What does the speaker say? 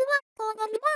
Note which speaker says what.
Speaker 1: は、こうなりば